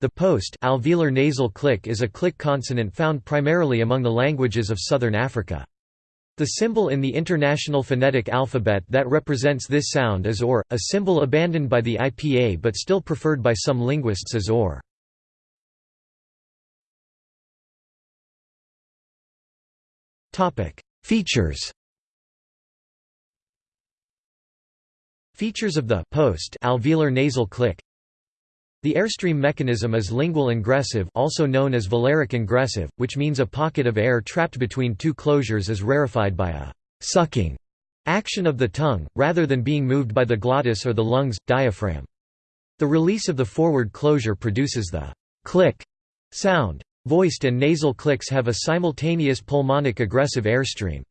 The post-alveolar nasal click is a click consonant found primarily among the languages of southern Africa. The symbol in the International Phonetic Alphabet that represents this sound is OR, a symbol abandoned by the IPA but still preferred by some linguists as OR. Features Features of the post-alveolar nasal click the airstream mechanism is lingual ingressive also known as velaric ingressive, which means a pocket of air trapped between two closures is rarefied by a «sucking» action of the tongue, rather than being moved by the glottis or the lungs, diaphragm. The release of the forward closure produces the «click» sound. Voiced and nasal clicks have a simultaneous pulmonic egressive airstream.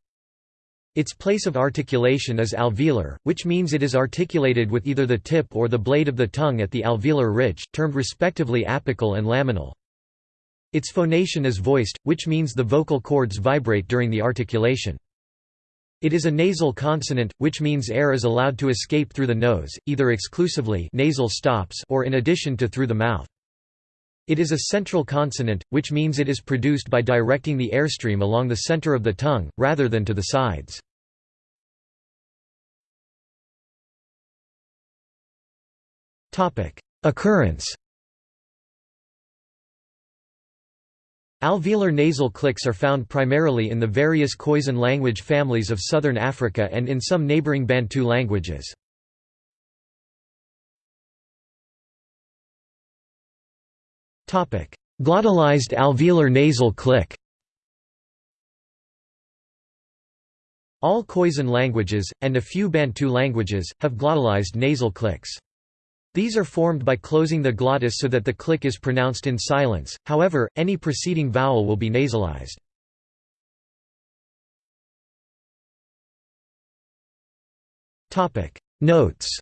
Its place of articulation is alveolar, which means it is articulated with either the tip or the blade of the tongue at the alveolar ridge, termed respectively apical and laminal. Its phonation is voiced, which means the vocal cords vibrate during the articulation. It is a nasal consonant, which means air is allowed to escape through the nose, either exclusively nasal stops or in addition to through the mouth. It is a central consonant, which means it is produced by directing the airstream along the center of the tongue, rather than to the sides. Occurrence Alveolar nasal clicks are found primarily in the various Khoisan language families of southern Africa and in some neighboring Bantu languages. Glottalized alveolar nasal click All Khoisan languages, and a few Bantu languages, have glottalized nasal clicks. These are formed by closing the glottis so that the click is pronounced in silence, however, any preceding vowel will be nasalized. Notes